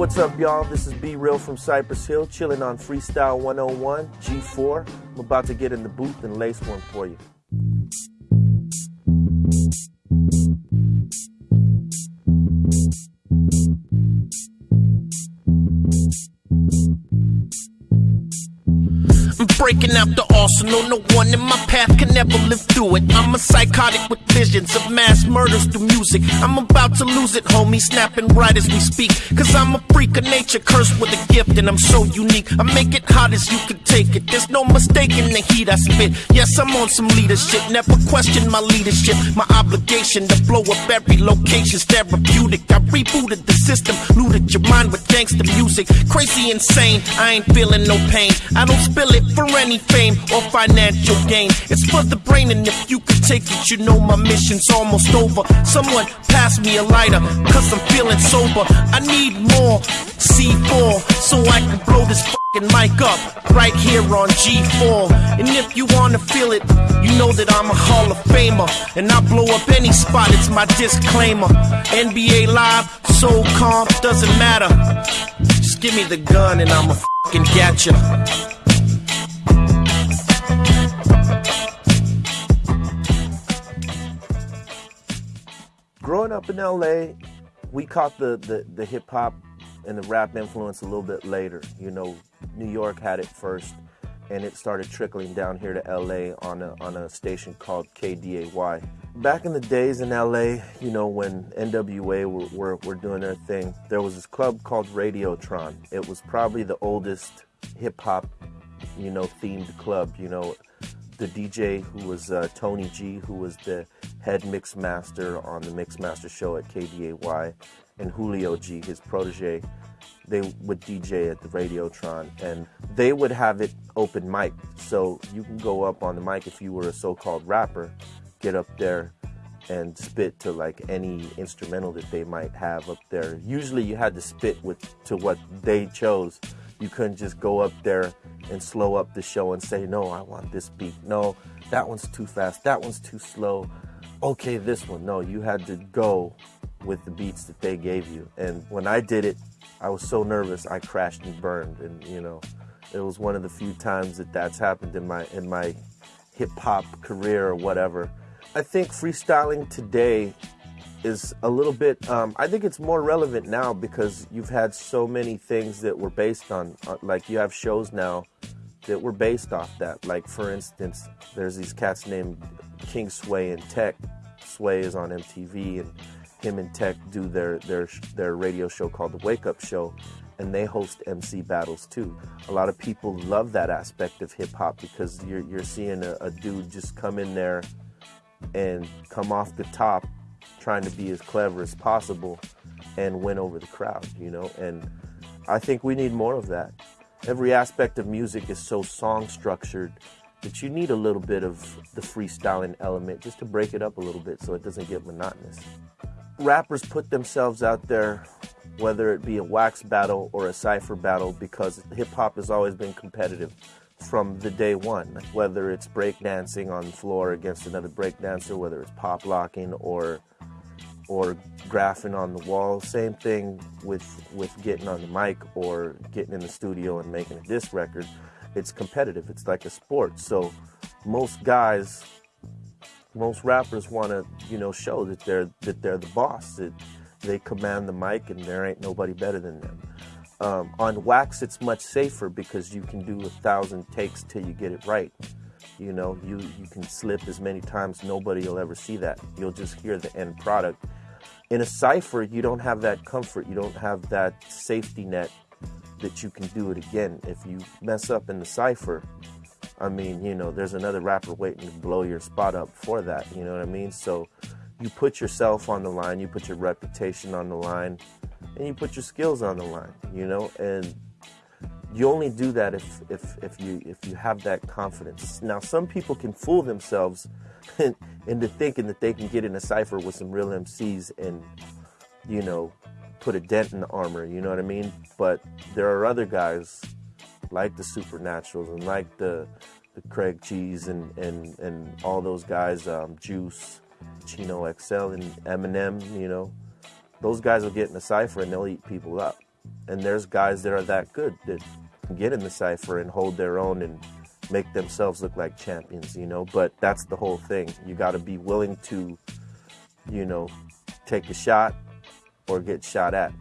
What's up, y'all? This is B Real from Cypress Hill, chilling on Freestyle 101 G4. I'm about to get in the booth and lace one for you. I'm breaking out the arsenal, no one in my path can ever live through it. I'm a psychotic with visions of mass murders through music. I'm about to lose it, homie, snapping right as we speak. Cause I'm a freak of nature, cursed with a gift, and I'm so unique. I make it hot as you can take it. There's no mistaking the heat I spit. Yes, I'm on some leadership, never question my leadership. My obligation to blow up every location's therapeutic. I rebooted the system, looted your mind with gangster music. Crazy, insane, I ain't feeling no pain. I don't spill it for any fame or financial gain. It's for the brain, and if you could take it, you know my mission's almost over. Someone pass me a lighter, cause I'm feeling sober. I need more C4 so I can blow this fucking mic up right here on G4. And if you wanna feel it, you know that I'm a Hall of Famer. And I blow up any spot, it's my disclaimer. NBA Live, so calm, doesn't matter. Just give me the gun and I'ma fucking get ya. Up in LA, we caught the, the, the hip hop and the rap influence a little bit later. You know, New York had it first, and it started trickling down here to LA on a, on a station called KDAY. Back in the days in LA, you know, when NWA were, were, were doing their thing, there was this club called Radiotron. It was probably the oldest hip hop, you know, themed club. You know, the DJ who was uh, Tony G, who was the head mix master on the mix master show at KDAY, and Julio G, his protege, they would DJ at the Radiotron, and they would have it open mic. So you can go up on the mic if you were a so-called rapper, get up there and spit to like any instrumental that they might have up there. Usually you had to spit with to what they chose. You couldn't just go up there and slow up the show and say, no, I want this beat. No, that one's too fast. That one's too slow. Okay, this one. No, you had to go with the beats that they gave you. And when I did it, I was so nervous, I crashed and burned. And, you know, it was one of the few times that that's happened in my, in my hip hop career or whatever. I think freestyling today is a little bit um, i think it's more relevant now because you've had so many things that were based on uh, like you have shows now that were based off that. Like for instance there's these cats named king sway and tech. Sway is on mtv and him and tech do their their their radio show called the wake up show and they host mc battles too. A lot of people love that aspect of hip-hop because you're, you're seeing a, a dude just come in there and come off the top trying to be as clever as possible and win over the crowd, you know? And I think we need more of that. Every aspect of music is so song structured that you need a little bit of the freestyling element just to break it up a little bit so it doesn't get monotonous. Rappers put themselves out there, whether it be a wax battle or a cipher battle, because hip hop has always been competitive from the day one, whether it's breakdancing on the floor against another breakdancer, whether it's pop locking or or graphing on the wall. Same thing with with getting on the mic or getting in the studio and making a disc record. It's competitive. It's like a sport. So most guys, most rappers want to you know show that they're that they're the boss. That they command the mic and there ain't nobody better than them. Um, on wax, it's much safer because you can do a thousand takes till you get it right. You know, you, you can slip as many times, nobody will ever see that. You'll just hear the end product. In a cipher, you don't have that comfort. You don't have that safety net that you can do it again. If you mess up in the cipher, I mean, you know, there's another rapper waiting to blow your spot up for that. You know what I mean? So you put yourself on the line, you put your reputation on the line, and you put your skills on the line, you know, and you only do that if, if, if you if you have that confidence. Now, some people can fool themselves into thinking that they can get in a cipher with some real MCs and, you know, put a dent in the armor. You know what I mean? But there are other guys like the Supernaturals and like the the Craig G's and and and all those guys, um, Juice, Chino XL, and Eminem. You know, those guys will get in a cipher and they'll eat people up. and there's guys that are that good that get in the cipher and hold their own and make themselves look like champions, you know. But that's the whole thing. You got to be willing to, you know, take a shot or get shot at